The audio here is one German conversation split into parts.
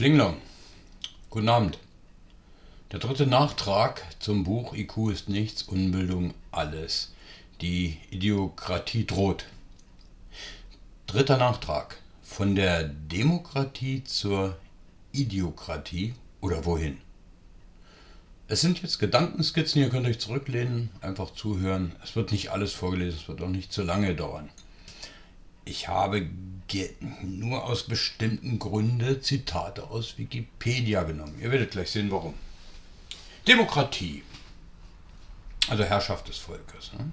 Klinglong. Guten Abend. Der dritte Nachtrag zum Buch IQ ist nichts, Unbildung alles. Die Idiokratie droht. Dritter Nachtrag. Von der Demokratie zur Idiokratie oder wohin? Es sind jetzt Gedankenskizzen, ihr könnt euch zurücklehnen, einfach zuhören. Es wird nicht alles vorgelesen, es wird auch nicht zu lange dauern. Ich habe nur aus bestimmten Gründen Zitate aus Wikipedia genommen. Ihr werdet gleich sehen, warum. Demokratie, also Herrschaft des Volkes. Ne?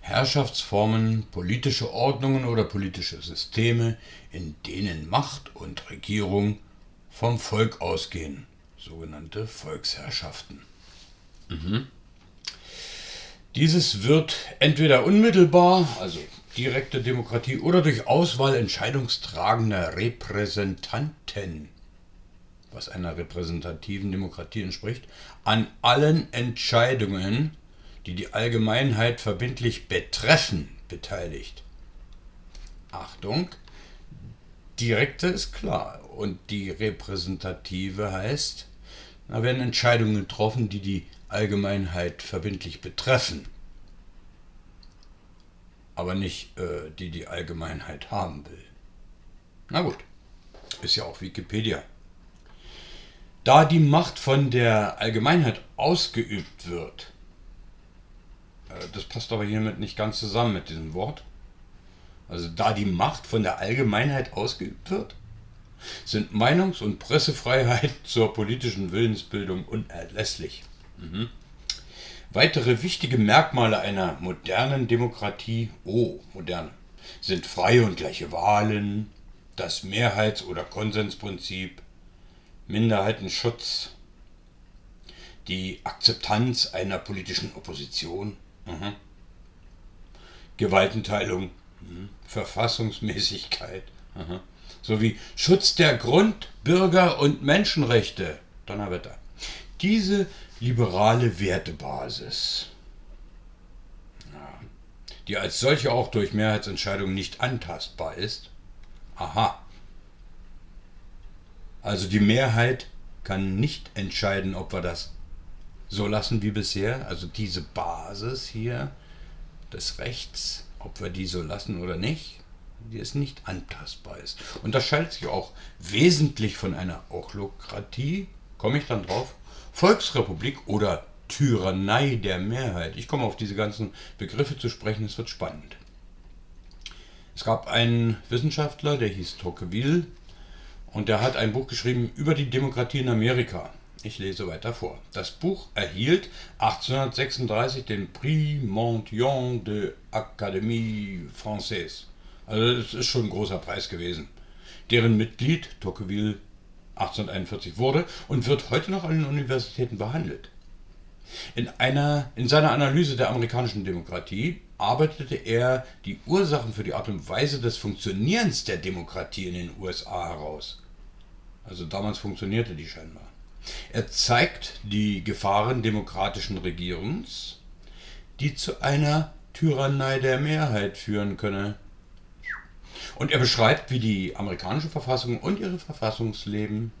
Herrschaftsformen, politische Ordnungen oder politische Systeme, in denen Macht und Regierung vom Volk ausgehen, sogenannte Volksherrschaften. Mhm. Dieses wird entweder unmittelbar, also direkte Demokratie, oder durch Auswahl entscheidungstragender Repräsentanten, was einer repräsentativen Demokratie entspricht, an allen Entscheidungen, die die Allgemeinheit verbindlich betreffen, beteiligt. Achtung, direkte ist klar und die repräsentative heißt, da werden Entscheidungen getroffen, die die Allgemeinheit verbindlich betreffen, aber nicht äh, die die Allgemeinheit haben will. Na gut, ist ja auch Wikipedia. Da die Macht von der Allgemeinheit ausgeübt wird, äh, das passt aber hiermit nicht ganz zusammen mit diesem Wort. Also da die Macht von der Allgemeinheit ausgeübt wird, sind Meinungs- und Pressefreiheit zur politischen Willensbildung unerlässlich. Mhm. Weitere wichtige Merkmale einer modernen Demokratie, oh, moderne, sind freie und gleiche Wahlen, das Mehrheits- oder Konsensprinzip, Minderheitenschutz, die Akzeptanz einer politischen Opposition, mhm. Gewaltenteilung, mhm. Verfassungsmäßigkeit, mhm. sowie Schutz der Grund-, Bürger- und Menschenrechte. Donnerwetter. Diese liberale Wertebasis, die als solche auch durch Mehrheitsentscheidungen nicht antastbar ist. Aha. Also die Mehrheit kann nicht entscheiden, ob wir das so lassen wie bisher. Also diese Basis hier des Rechts, ob wir die so lassen oder nicht, die ist nicht antastbar ist. Unterscheidet sich auch wesentlich von einer Ochlokratie, komme ich dann drauf, Volksrepublik oder Tyrannei der Mehrheit. Ich komme auf diese ganzen Begriffe zu sprechen, es wird spannend. Es gab einen Wissenschaftler, der hieß Tocqueville und der hat ein Buch geschrieben über die Demokratie in Amerika. Ich lese weiter vor. Das Buch erhielt 1836 den Prix Montyon de Académie Française. Also das ist schon ein großer Preis gewesen. Deren Mitglied Tocqueville 1841 wurde und wird heute noch an den Universitäten behandelt. In, einer, in seiner Analyse der amerikanischen Demokratie arbeitete er die Ursachen für die Art und Weise des Funktionierens der Demokratie in den USA heraus. Also damals funktionierte die scheinbar. Er zeigt die Gefahren demokratischen Regierens, die zu einer Tyrannei der Mehrheit führen könne. Und er beschreibt, wie die amerikanische Verfassung und ihre Verfassungsleben,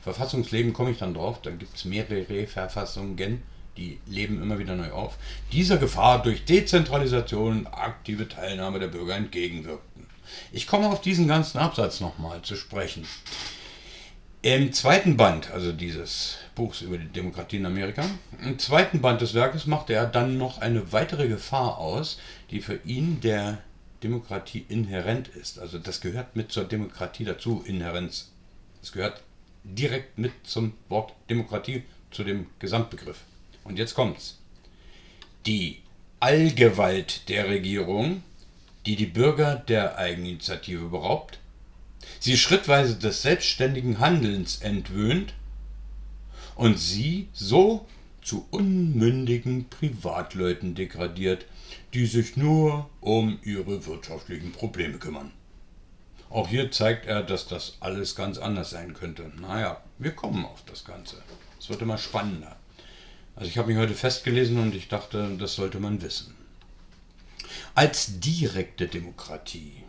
Verfassungsleben komme ich dann drauf, dann gibt es mehrere Verfassungen, die leben immer wieder neu auf, dieser Gefahr durch Dezentralisation und aktive Teilnahme der Bürger entgegenwirkten. Ich komme auf diesen ganzen Absatz nochmal zu sprechen. Im zweiten Band, also dieses Buchs über die Demokratie in Amerika, im zweiten Band des Werkes machte er dann noch eine weitere Gefahr aus, die für ihn der Demokratie inhärent ist. Also das gehört mit zur Demokratie dazu, Inhärenz. Das gehört direkt mit zum Wort Demokratie, zu dem Gesamtbegriff. Und jetzt kommt's. Die Allgewalt der Regierung, die die Bürger der Eigeninitiative beraubt, sie schrittweise des selbstständigen Handelns entwöhnt und sie so zu unmündigen Privatleuten degradiert, die sich nur um ihre wirtschaftlichen Probleme kümmern. Auch hier zeigt er, dass das alles ganz anders sein könnte. Naja, wir kommen auf das Ganze. Es wird immer spannender. Also ich habe mich heute festgelesen und ich dachte, das sollte man wissen. Als direkte Demokratie.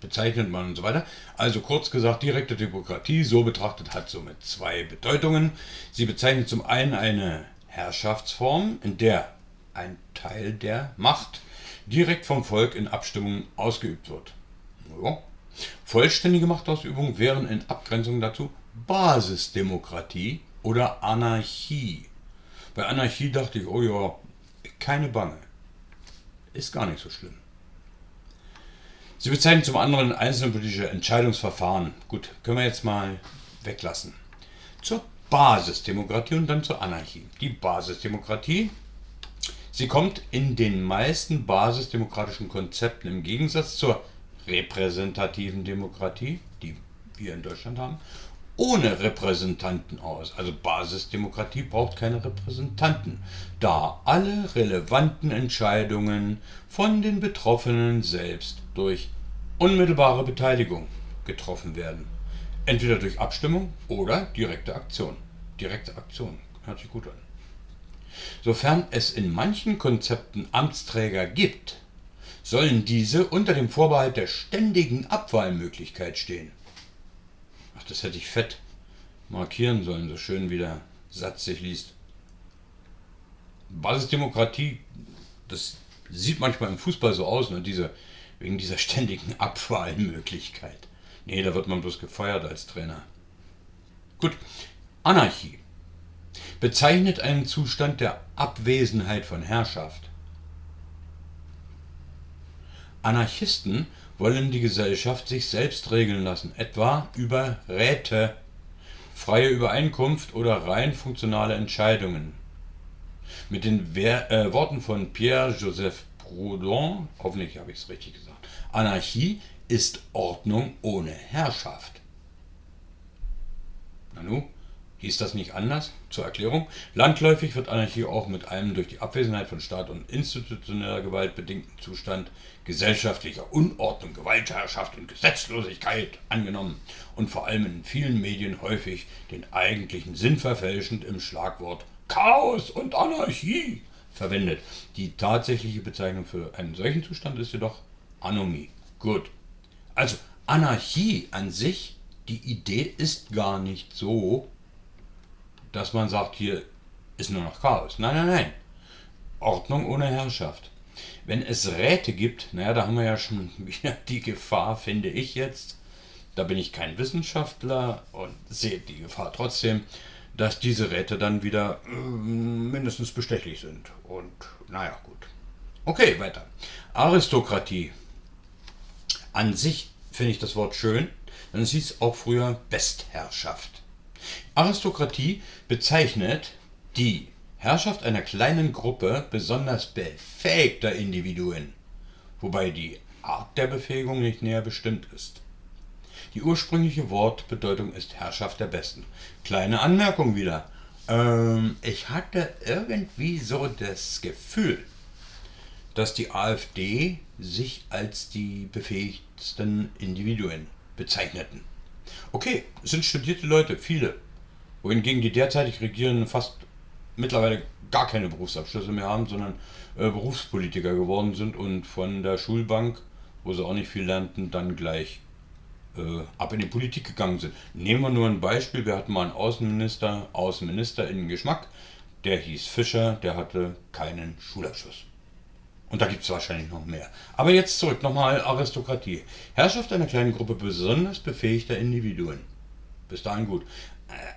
bezeichnet man und so weiter. Also kurz gesagt, direkte Demokratie, so betrachtet, hat somit zwei Bedeutungen. Sie bezeichnet zum einen eine Herrschaftsform, in der ein Teil der Macht direkt vom Volk in Abstimmung ausgeübt wird. Ja. Vollständige Machtausübung wären in Abgrenzung dazu Basisdemokratie oder Anarchie. Bei Anarchie dachte ich, oh ja, keine Bange. Ist gar nicht so schlimm. Sie bezeichnen zum anderen einzelne politische Entscheidungsverfahren. Gut, können wir jetzt mal weglassen. Zur Basisdemokratie und dann zur Anarchie. Die Basisdemokratie, sie kommt in den meisten basisdemokratischen Konzepten im Gegensatz zur repräsentativen Demokratie, die wir in Deutschland haben, ohne Repräsentanten aus. Also Basisdemokratie braucht keine Repräsentanten, da alle relevanten Entscheidungen von den Betroffenen selbst durch unmittelbare Beteiligung getroffen werden. Entweder durch Abstimmung oder direkte Aktion. Direkte Aktion hört sich gut an. Sofern es in manchen Konzepten Amtsträger gibt, sollen diese unter dem Vorbehalt der ständigen Abwahlmöglichkeit stehen. Ach, das hätte ich fett markieren sollen, so schön wie der Satz sich liest. Basisdemokratie, das sieht manchmal im Fußball so aus, ne, diese, wegen dieser ständigen Abwahlmöglichkeit. Nee, da wird man bloß gefeuert als Trainer. Gut, Anarchie bezeichnet einen Zustand der Abwesenheit von Herrschaft. Anarchisten wollen die Gesellschaft sich selbst regeln lassen, etwa über Räte, freie Übereinkunft oder rein funktionale Entscheidungen. Mit den Wer äh, Worten von Pierre-Joseph Proudhon, hoffentlich habe ich es richtig gesagt, Anarchie ist Ordnung ohne Herrschaft. Nanu, Hieß das nicht anders? Zur Erklärung. Landläufig wird Anarchie auch mit einem durch die Abwesenheit von Staat und institutioneller Gewalt bedingten Zustand gesellschaftlicher Unordnung, Gewaltherrschaft und Gesetzlosigkeit angenommen und vor allem in vielen Medien häufig den eigentlichen Sinn verfälschend im Schlagwort Chaos und Anarchie verwendet. Die tatsächliche Bezeichnung für einen solchen Zustand ist jedoch Anomie. Gut. Also Anarchie an sich, die Idee ist gar nicht so dass man sagt, hier ist nur noch Chaos. Nein, nein, nein. Ordnung ohne Herrschaft. Wenn es Räte gibt, naja, da haben wir ja schon wieder die Gefahr, finde ich jetzt, da bin ich kein Wissenschaftler und sehe die Gefahr trotzdem, dass diese Räte dann wieder äh, mindestens bestechlich sind. Und naja, gut. Okay, weiter. Aristokratie. An sich finde ich das Wort schön, denn es hieß auch früher Bestherrschaft. Aristokratie bezeichnet die Herrschaft einer kleinen Gruppe besonders befähigter Individuen, wobei die Art der Befähigung nicht näher bestimmt ist. Die ursprüngliche Wortbedeutung ist Herrschaft der Besten. Kleine Anmerkung wieder. Ähm, ich hatte irgendwie so das Gefühl, dass die AfD sich als die befähigsten Individuen bezeichneten. Okay, es sind studierte Leute, viele wohingegen die derzeitig Regierenden fast mittlerweile gar keine Berufsabschlüsse mehr haben, sondern äh, Berufspolitiker geworden sind und von der Schulbank, wo sie auch nicht viel lernten, dann gleich äh, ab in die Politik gegangen sind. Nehmen wir nur ein Beispiel, wir hatten mal einen Außenminister, Außenminister in Geschmack, der hieß Fischer, der hatte keinen Schulabschluss. Und da gibt es wahrscheinlich noch mehr. Aber jetzt zurück, nochmal Aristokratie. Herrschaft einer kleinen Gruppe besonders befähigter Individuen. Bis dahin gut.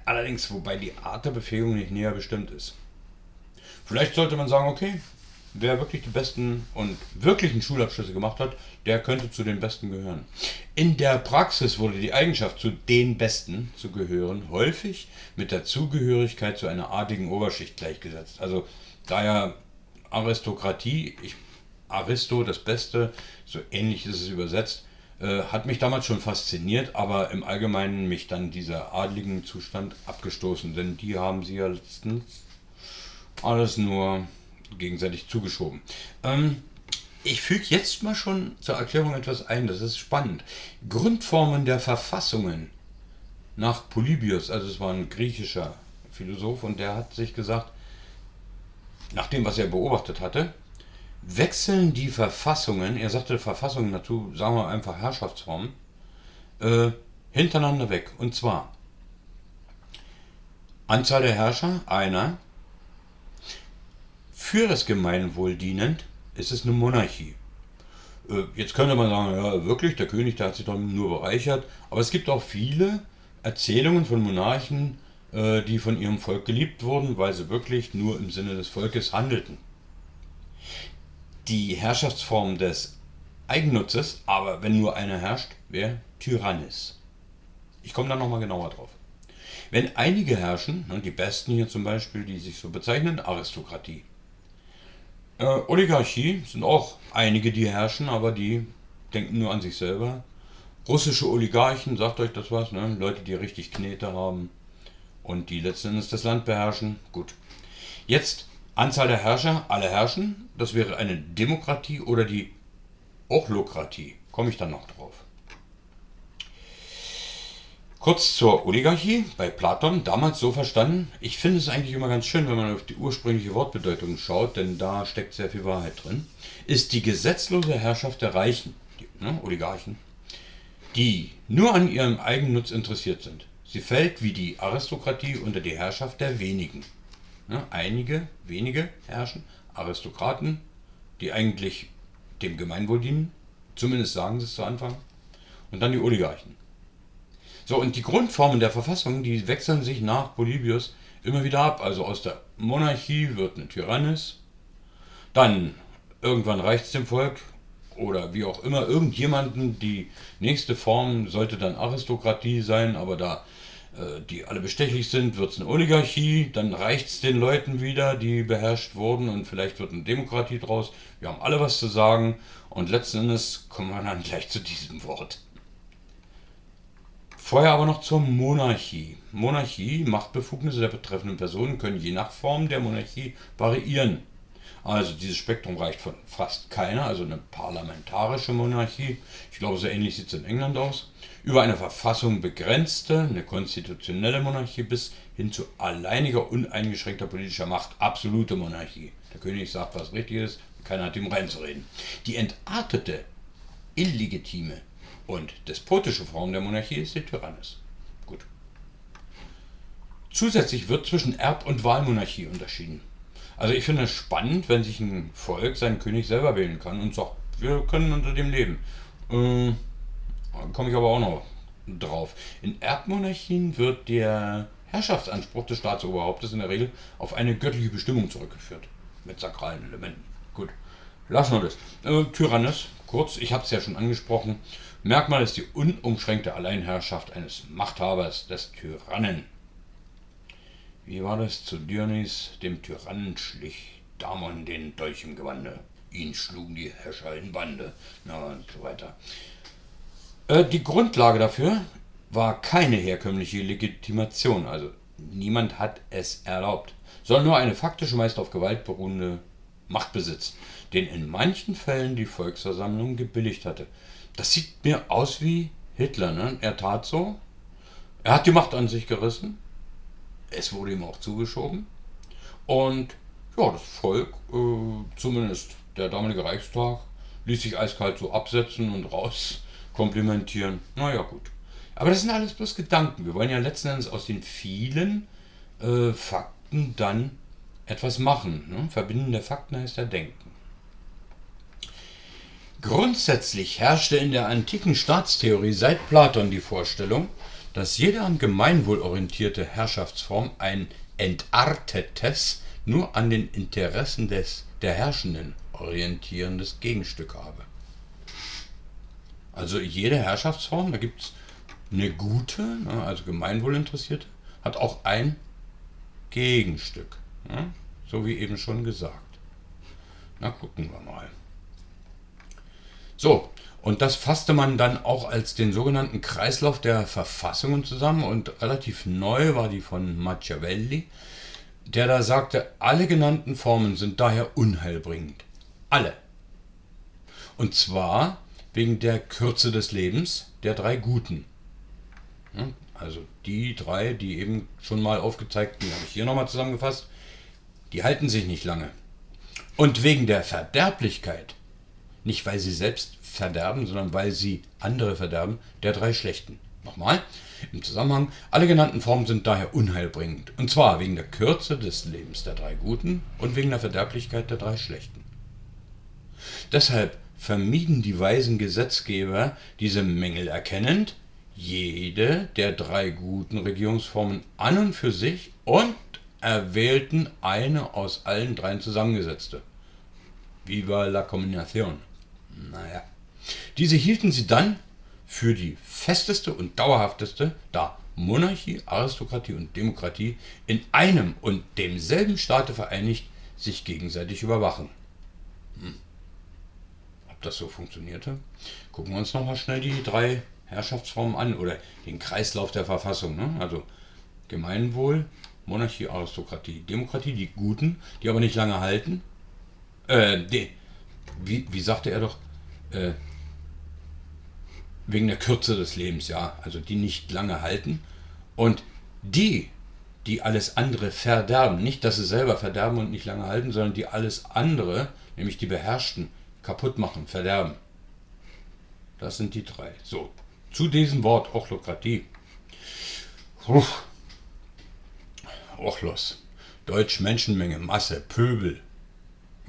Allerdings, wobei die Art der Befähigung nicht näher bestimmt ist. Vielleicht sollte man sagen, okay, wer wirklich die besten und wirklichen Schulabschlüsse gemacht hat, der könnte zu den Besten gehören. In der Praxis wurde die Eigenschaft, zu den Besten zu gehören, häufig mit der Zugehörigkeit zu einer adligen Oberschicht gleichgesetzt. Also daher Aristokratie, ich, Aristo, das Beste, so ähnlich ist es übersetzt, äh, hat mich damals schon fasziniert, aber im Allgemeinen mich dann dieser adligen Zustand abgestoßen, denn die haben sie ja letztens alles nur gegenseitig zugeschoben. Ähm, ich füge jetzt mal schon zur Erklärung etwas ein, das ist spannend. Grundformen der Verfassungen nach Polybius, also es war ein griechischer Philosoph und der hat sich gesagt, nach dem, was er beobachtet hatte, wechseln die Verfassungen, er sagte Verfassungen dazu, sagen wir einfach Herrschaftsformen, äh, hintereinander weg. Und zwar Anzahl der Herrscher, einer. Für das Gemeinwohl dienend ist es eine Monarchie. Äh, jetzt könnte man sagen, ja wirklich, der König, der hat sich doch nur bereichert. Aber es gibt auch viele Erzählungen von Monarchen, äh, die von ihrem Volk geliebt wurden, weil sie wirklich nur im Sinne des Volkes handelten die Herrschaftsform des Eigennutzes, aber wenn nur einer herrscht, wäre Tyrannis. Ich komme da nochmal genauer drauf. Wenn einige herrschen, ne, die Besten hier zum Beispiel, die sich so bezeichnen, Aristokratie. Äh, Oligarchie sind auch einige, die herrschen, aber die denken nur an sich selber. Russische Oligarchen, sagt euch das was, ne? Leute, die richtig Knete haben und die letzten Endes das Land beherrschen. Gut. Jetzt Anzahl der Herrscher, alle herrschen. Das wäre eine Demokratie oder die Ochlokratie. Komme ich dann noch drauf. Kurz zur Oligarchie bei Platon, damals so verstanden. Ich finde es eigentlich immer ganz schön, wenn man auf die ursprüngliche Wortbedeutung schaut, denn da steckt sehr viel Wahrheit drin. Ist die gesetzlose Herrschaft der Reichen, die ne, Oligarchen, die nur an ihrem Eigennutz interessiert sind. Sie fällt wie die Aristokratie unter die Herrschaft der wenigen. Ne? Einige, wenige herrschen, Aristokraten, die eigentlich dem Gemeinwohl dienen, zumindest sagen sie es zu Anfang, und dann die Oligarchen. So, und die Grundformen der Verfassung, die wechseln sich nach Polybius immer wieder ab. Also aus der Monarchie wird eine Tyrannis, dann irgendwann reicht es dem Volk oder wie auch immer, irgendjemanden, die nächste Form sollte dann Aristokratie sein, aber da die alle bestechlich sind, wird es eine Oligarchie, dann reicht es den Leuten wieder, die beherrscht wurden und vielleicht wird eine Demokratie draus. Wir haben alle was zu sagen und letzten Endes kommen wir dann gleich zu diesem Wort. Vorher aber noch zur Monarchie. Monarchie, Machtbefugnisse der betreffenden Personen können je nach Form der Monarchie variieren. Also dieses Spektrum reicht von fast keiner, also eine parlamentarische Monarchie, ich glaube so ähnlich sieht es in England aus, über eine Verfassung begrenzte, eine konstitutionelle Monarchie bis hin zu alleiniger uneingeschränkter politischer Macht, absolute Monarchie. Der König sagt, was richtig ist, keiner hat ihm reinzureden. Die entartete, illegitime und despotische Form der Monarchie ist die Tyrannis. Gut. Zusätzlich wird zwischen Erb- und Wahlmonarchie unterschieden. Also ich finde es spannend, wenn sich ein Volk seinen König selber wählen kann und sagt, wir können unter dem leben. Äh, Komme ich aber auch noch drauf. In Erbmonarchien wird der Herrschaftsanspruch des Staatsoberhauptes in der Regel auf eine göttliche Bestimmung zurückgeführt. Mit sakralen Elementen. Gut, lassen wir das. Äh, Tyrannis, kurz, ich habe es ja schon angesprochen. Merkmal ist die unumschränkte Alleinherrschaft eines Machthabers, des Tyrannen. Wie war das zu Dionys, dem Tyrannen schlich Damon den Dolch im Gewande. Ihn schlugen die Herrscher in Bande. Na und so weiter. Äh, die Grundlage dafür war keine herkömmliche Legitimation. Also niemand hat es erlaubt. Sondern nur eine faktische, meist auf Gewalt beruhende Machtbesitz, den in manchen Fällen die Volksversammlung gebilligt hatte. Das sieht mir aus wie Hitler. Ne? Er tat so. Er hat die Macht an sich gerissen es wurde ihm auch zugeschoben. Und ja, das Volk, äh, zumindest der damalige Reichstag, ließ sich eiskalt so absetzen und raus komplimentieren. Naja, gut. Aber das sind alles bloß Gedanken. Wir wollen ja letzten Endes aus den vielen äh, Fakten dann etwas machen. Ne? Verbinden der Fakten heißt ja Denken. Grundsätzlich herrschte in der antiken Staatstheorie seit Platon die Vorstellung, dass jede am Gemeinwohl orientierte Herrschaftsform ein entartetes, nur an den Interessen des, der Herrschenden orientierendes Gegenstück habe. Also jede Herrschaftsform, da gibt es eine gute, ne, also gemeinwohlinteressierte, hat auch ein Gegenstück. Ne, so wie eben schon gesagt. Na, gucken wir mal. So, und das fasste man dann auch als den sogenannten Kreislauf der Verfassungen zusammen und relativ neu war die von Machiavelli, der da sagte, alle genannten Formen sind daher unheilbringend. Alle. Und zwar wegen der Kürze des Lebens der drei Guten. Also die drei, die eben schon mal aufgezeigt, die habe ich hier nochmal zusammengefasst, die halten sich nicht lange. Und wegen der Verderblichkeit, nicht weil sie selbst verderben, sondern weil sie andere verderben, der drei schlechten. Nochmal, im Zusammenhang, alle genannten Formen sind daher unheilbringend. Und zwar wegen der Kürze des Lebens der drei Guten und wegen der Verderblichkeit der drei Schlechten. Deshalb vermieden die weisen Gesetzgeber, diese Mängel erkennend, jede der drei guten Regierungsformen an und für sich und erwählten eine aus allen dreien zusammengesetzte. Viva la Combinación. Naja. Diese hielten sie dann für die festeste und dauerhafteste, da Monarchie, Aristokratie und Demokratie in einem und demselben Staate vereinigt sich gegenseitig überwachen. Hm. Ob das so funktionierte? Gucken wir uns nochmal schnell die drei Herrschaftsformen an oder den Kreislauf der Verfassung. Ne? Also Gemeinwohl, Monarchie, Aristokratie, Demokratie, die Guten, die aber nicht lange halten. Äh, die, wie, wie sagte er doch? Äh, wegen der Kürze des Lebens, ja, also die nicht lange halten. Und die, die alles andere verderben, nicht, dass sie selber verderben und nicht lange halten, sondern die alles andere, nämlich die Beherrschten, kaputt machen, verderben. Das sind die drei. So, zu diesem Wort Ochlokratie. Ochlos. Deutsch Menschenmenge, Masse, Pöbel,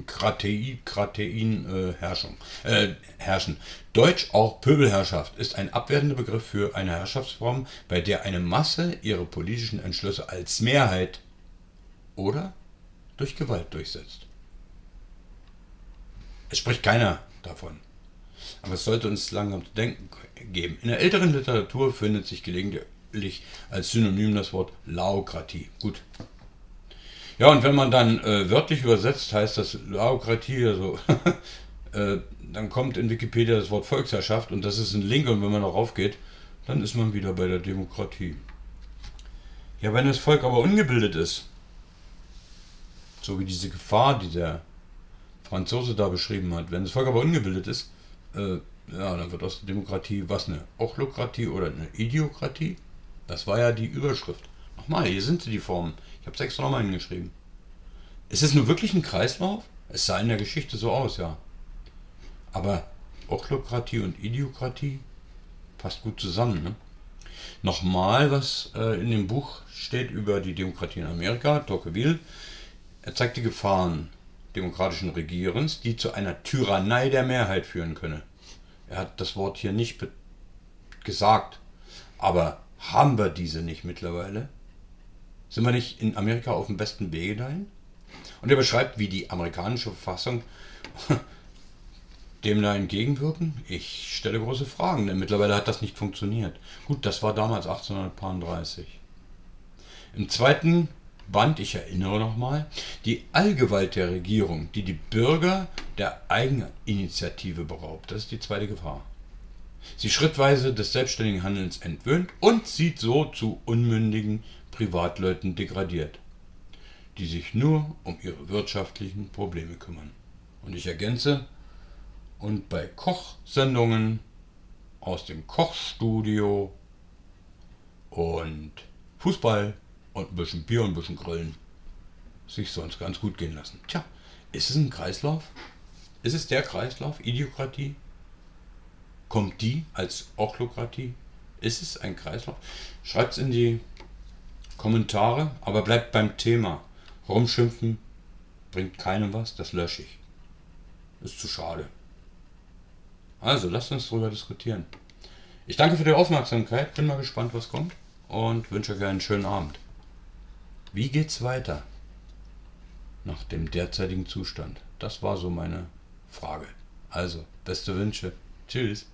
Kratei, Kratein, äh, Herrschung, äh, herrschen. Deutsch auch Pöbelherrschaft ist ein abwertender Begriff für eine Herrschaftsform, bei der eine Masse ihre politischen Entschlüsse als Mehrheit oder durch Gewalt durchsetzt. Es spricht keiner davon. Aber es sollte uns langsam zu denken geben. In der älteren Literatur findet sich gelegentlich als Synonym das Wort Laokratie. Gut, ja, und wenn man dann äh, wörtlich übersetzt, heißt das Laokratie, also äh, dann kommt in Wikipedia das Wort Volksherrschaft und das ist ein Link und wenn man darauf geht, dann ist man wieder bei der Demokratie. Ja, wenn das Volk aber ungebildet ist, so wie diese Gefahr, die der Franzose da beschrieben hat, wenn das Volk aber ungebildet ist, äh, ja, dann wird aus der Demokratie was eine Ochlokratie oder eine Idiokratie. Das war ja die Überschrift. Nochmal, hier sind sie die Formen. Ich habe es extra nochmal hingeschrieben. Ist es nur wirklich ein Kreislauf? Es sah in der Geschichte so aus, ja. Aber Ochlokratie und Idiokratie passt gut zusammen. Ne? Nochmal, was äh, in dem Buch steht über die Demokratie in Amerika, Tocqueville. Er zeigt die Gefahren demokratischen Regierens, die zu einer Tyrannei der Mehrheit führen könne. Er hat das Wort hier nicht gesagt, aber haben wir diese nicht mittlerweile? Sind wir nicht in Amerika auf dem besten Wege dahin? Und er beschreibt, wie die amerikanische Verfassung dem da entgegenwirken? Ich stelle große Fragen, denn mittlerweile hat das nicht funktioniert. Gut, das war damals 1830. Im zweiten Band, ich erinnere nochmal, die Allgewalt der Regierung, die die Bürger der Eigeninitiative beraubt. Das ist die zweite Gefahr. Sie schrittweise des selbstständigen Handelns entwöhnt und sieht so zu unmündigen Privatleuten degradiert, die sich nur um ihre wirtschaftlichen Probleme kümmern. Und ich ergänze, und bei Kochsendungen aus dem Kochstudio und Fußball und ein bisschen Bier und ein bisschen Grillen sich sonst ganz gut gehen lassen. Tja, ist es ein Kreislauf? Ist es der Kreislauf? Idiokratie? Kommt die als Ochlokratie? Ist es ein Kreislauf? Schreibt es in die Kommentare, aber bleibt beim Thema. Rumschimpfen bringt keinem was, das lösche ich. Ist zu schade. Also, lasst uns darüber diskutieren. Ich danke für die Aufmerksamkeit, bin mal gespannt, was kommt und wünsche euch einen schönen Abend. Wie geht's weiter nach dem derzeitigen Zustand? Das war so meine Frage. Also, beste Wünsche. Tschüss.